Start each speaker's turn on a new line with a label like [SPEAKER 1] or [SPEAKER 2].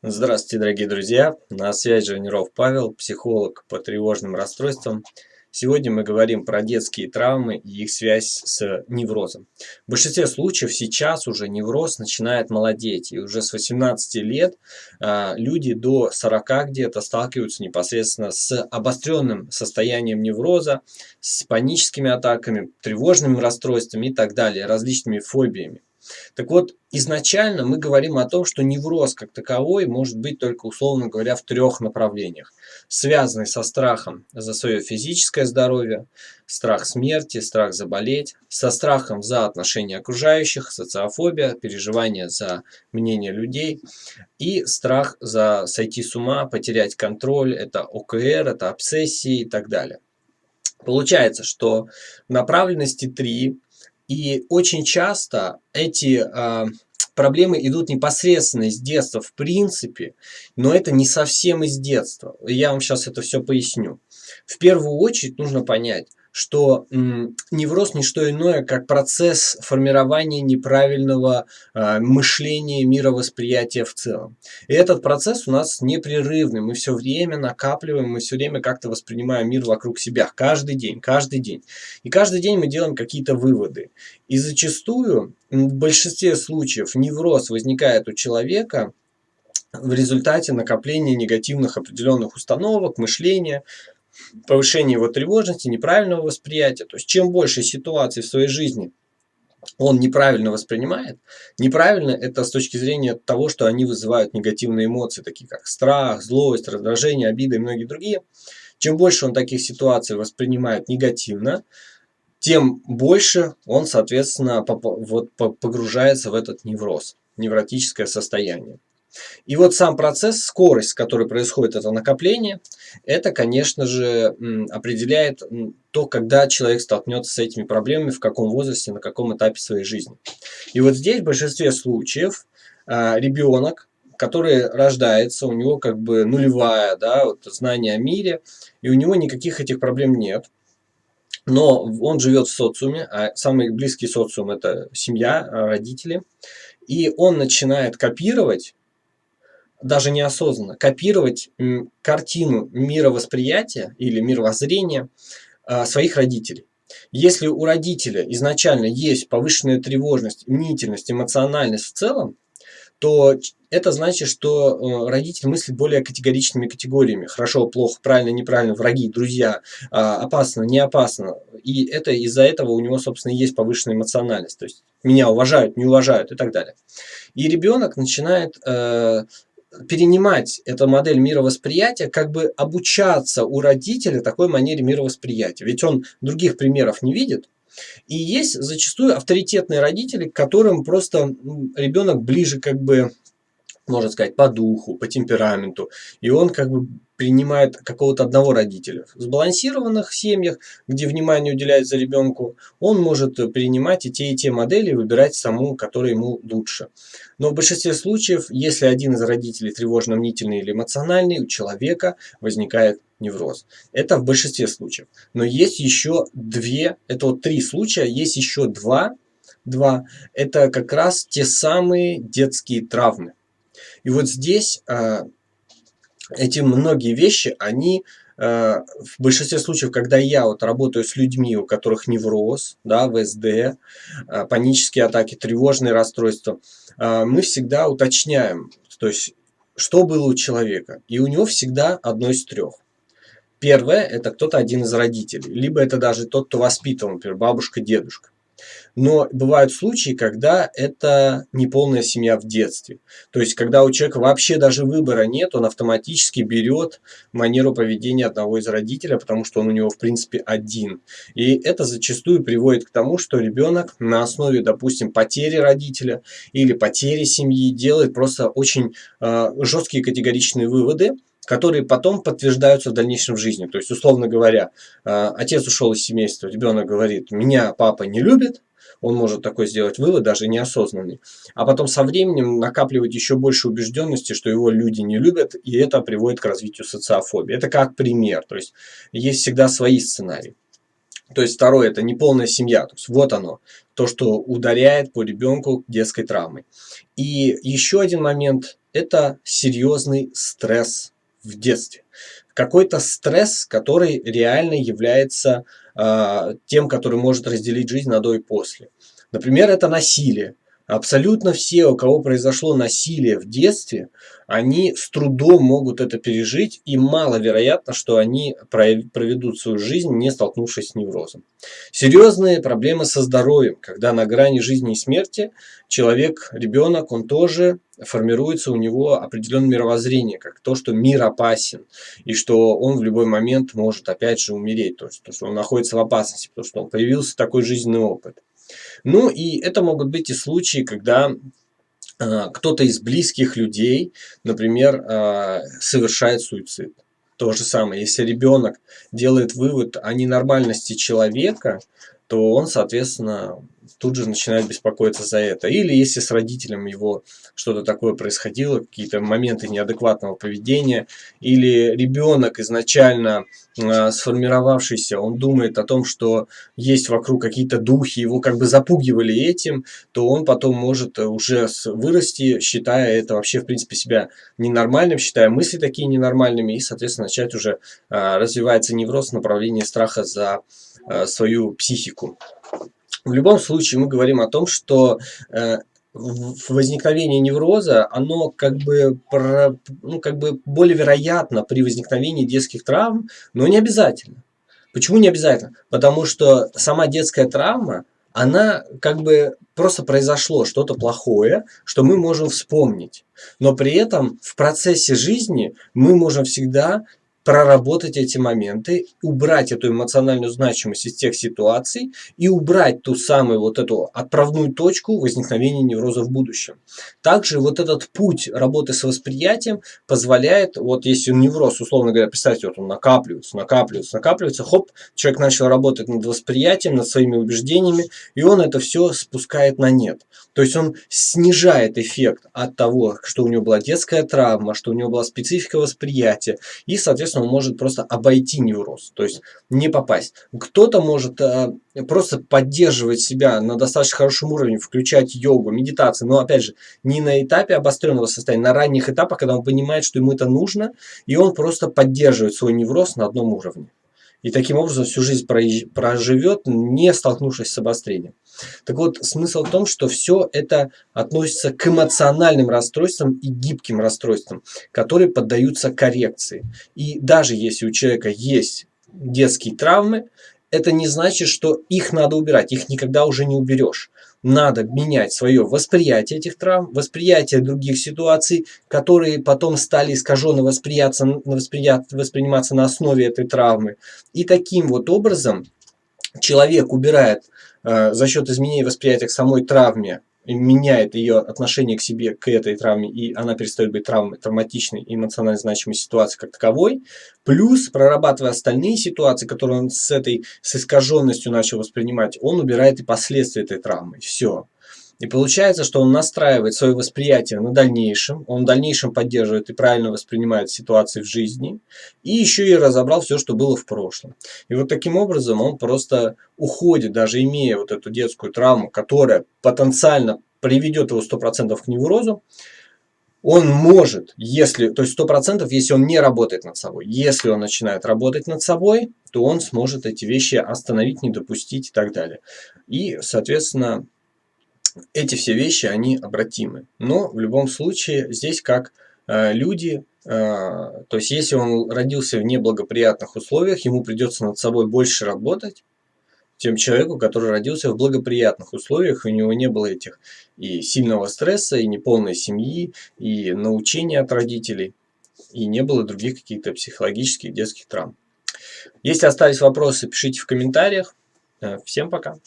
[SPEAKER 1] Здравствуйте, дорогие друзья! На связи Женеров Павел, психолог по тревожным расстройствам. Сегодня мы говорим про детские травмы и их связь с неврозом. В большинстве случаев сейчас уже невроз начинает молодеть. И уже с 18 лет а, люди до 40 где-то сталкиваются непосредственно с обостренным состоянием невроза, с паническими атаками, тревожными расстройствами и так далее, различными фобиями. Так вот, изначально мы говорим о том, что невроз как таковой может быть только, условно говоря, в трех направлениях. Связанный со страхом за свое физическое здоровье, страх смерти, страх заболеть, со страхом за отношения окружающих, социофобия, переживание за мнение людей и страх за сойти с ума, потерять контроль, это ОКР, это обсессии и так далее. Получается, что направленности три и очень часто эти э, проблемы идут непосредственно из детства в принципе, но это не совсем из детства. Я вам сейчас это все поясню. В первую очередь нужно понять, что невроз не что иное, как процесс формирования неправильного э, мышления, мировосприятия в целом. И этот процесс у нас непрерывный, мы все время накапливаем, мы все время как-то воспринимаем мир вокруг себя, каждый день, каждый день. И каждый день мы делаем какие-то выводы. И зачастую, в большинстве случаев, невроз возникает у человека в результате накопления негативных определенных установок, мышления, повышение его тревожности, неправильного восприятия. То есть чем больше ситуаций в своей жизни он неправильно воспринимает, неправильно это с точки зрения того, что они вызывают негативные эмоции, такие как страх, злость, раздражение, обида и многие другие. Чем больше он таких ситуаций воспринимает негативно, тем больше он, соответственно, вот погружается в этот невроз, невротическое состояние. И вот сам процесс, скорость, с которой происходит это накопление, это, конечно же, определяет то, когда человек столкнется с этими проблемами, в каком возрасте, на каком этапе своей жизни. И вот здесь в большинстве случаев а, ребенок, который рождается, у него как бы нулевая, да, вот знание о мире, и у него никаких этих проблем нет. Но он живет в социуме, а самый близкий социум это семья, родители. И он начинает копировать даже неосознанно, копировать картину мировосприятия или мировоззрения а, своих родителей. Если у родителя изначально есть повышенная тревожность, мнительность, эмоциональность в целом, то это значит, что э, родитель мыслит более категоричными категориями. Хорошо, плохо, правильно, неправильно, враги, друзья, а, опасно, не опасно. И это из-за этого у него, собственно, есть повышенная эмоциональность. То есть меня уважают, не уважают и так далее. И ребенок начинает э, перенимать эту модель мировосприятия, как бы обучаться у родителя такой манере мировосприятия. Ведь он других примеров не видит. И есть зачастую авторитетные родители, к которым просто ребенок ближе как бы можно сказать, по духу, по темпераменту. И он как бы принимает какого-то одного родителя. В сбалансированных семьях, где внимание уделяется ребенку, он может принимать и те, и те модели, выбирать саму, которая ему лучше. Но в большинстве случаев, если один из родителей тревожно-мнительный или эмоциональный, у человека возникает невроз. Это в большинстве случаев. Но есть еще две, это вот три случая, есть еще два, два, это как раз те самые детские травмы. И вот здесь а, эти многие вещи, они а, в большинстве случаев, когда я вот работаю с людьми, у которых невроз, да, ВСД, а, панические атаки, тревожные расстройства, мы всегда уточняем, то есть, что было у человека. И у него всегда одно из трех. Первое – это кто-то один из родителей, либо это даже тот, кто воспитывал, например, бабушка, дедушка. Но бывают случаи, когда это неполная семья в детстве. То есть, когда у человека вообще даже выбора нет, он автоматически берет манеру поведения одного из родителей, потому что он у него, в принципе, один. И это зачастую приводит к тому, что ребенок на основе, допустим, потери родителя или потери семьи делает просто очень э, жесткие категоричные выводы, которые потом подтверждаются в дальнейшем в жизни. То есть, условно говоря, э, отец ушел из семейства, ребенок говорит, меня папа не любит, он может такой сделать вывод, даже неосознанный. А потом со временем накапливать еще больше убежденности, что его люди не любят, и это приводит к развитию социофобии. Это как пример. То есть, есть всегда свои сценарии. То есть, второе, это неполная семья. То есть, вот оно, то, что ударяет по ребенку детской травмой. И еще один момент – это серьезный стресс в детстве. Какой-то стресс, который реально является э, тем, который может разделить жизнь на до и после. Например, это насилие. Абсолютно все, у кого произошло насилие в детстве, они с трудом могут это пережить, и маловероятно, что они проведут свою жизнь, не столкнувшись с неврозом. Серьезные проблемы со здоровьем, когда на грани жизни и смерти человек, ребенок, он тоже формируется у него определенное мировоззрение, как то, что мир опасен, и что он в любой момент может опять же умереть, то есть то, что он находится в опасности, потому что он появился такой жизненный опыт. Ну и это могут быть и случаи, когда э, кто-то из близких людей, например, э, совершает суицид. То же самое, если ребенок делает вывод о ненормальности человека, то он, соответственно, тут же начинает беспокоиться за это. Или если с родителем его что-то такое происходило, какие-то моменты неадекватного поведения, или ребенок изначально э, сформировавшийся, он думает о том, что есть вокруг какие-то духи, его как бы запугивали этим, то он потом может уже вырасти, считая это вообще в принципе себя ненормальным, считая мысли такие ненормальными, и, соответственно, начать уже э, развивается невроз в направлении страха за э, свою психику. В любом случае мы говорим о том, что э, возникновение невроза, оно как бы, ну, как бы более вероятно при возникновении детских травм, но не обязательно. Почему не обязательно? Потому что сама детская травма, она как бы просто произошло что-то плохое, что мы можем вспомнить. Но при этом в процессе жизни мы можем всегда проработать эти моменты, убрать эту эмоциональную значимость из тех ситуаций и убрать ту самую вот эту отправную точку возникновения невроза в будущем. Также вот этот путь работы с восприятием позволяет, вот если невроз, условно говоря, представьте, вот он накапливается, накапливается, накапливается, хоп, человек начал работать над восприятием, над своими убеждениями, и он это все спускает на нет. То есть он снижает эффект от того, что у него была детская травма, что у него была специфика восприятия, и, соответственно, он может просто обойти невроз, то есть не попасть. Кто-то может э, просто поддерживать себя на достаточно хорошем уровне, включать йогу, медитацию, но опять же, не на этапе обостренного состояния, на ранних этапах, когда он понимает, что ему это нужно, и он просто поддерживает свой невроз на одном уровне. И таким образом всю жизнь проживет, не столкнувшись с обострением. Так вот, смысл в том, что все это относится к эмоциональным расстройствам и гибким расстройствам, которые поддаются коррекции. И даже если у человека есть детские травмы, это не значит, что их надо убирать, их никогда уже не уберешь. Надо менять свое восприятие этих травм, восприятие других ситуаций, которые потом стали искаженно восприятся, восприниматься на основе этой травмы. И таким вот образом человек убирает за счет изменения восприятия к самой травме, меняет ее отношение к себе, к этой травме, и она перестает быть травмой, травматичной и эмоционально значимой ситуацией как таковой, плюс, прорабатывая остальные ситуации, которые он с этой, с искаженностью начал воспринимать, он убирает и последствия этой травмы. Все. И получается, что он настраивает свое восприятие на дальнейшем, он в дальнейшем поддерживает и правильно воспринимает ситуации в жизни, и еще и разобрал все, что было в прошлом. И вот таким образом он просто уходит, даже имея вот эту детскую травму, которая потенциально приведет его 100% к неврозу, он может, если, то есть 100%, если он не работает над собой. Если он начинает работать над собой, то он сможет эти вещи остановить, не допустить и так далее. И, соответственно, эти все вещи, они обратимы. Но в любом случае здесь как э, люди, э, то есть если он родился в неблагоприятных условиях, ему придется над собой больше работать, чем человеку, который родился в благоприятных условиях, у него не было этих и сильного стресса, и неполной семьи, и научения от родителей, и не было других каких-то психологических детских травм. Если остались вопросы, пишите в комментариях. Э, всем пока!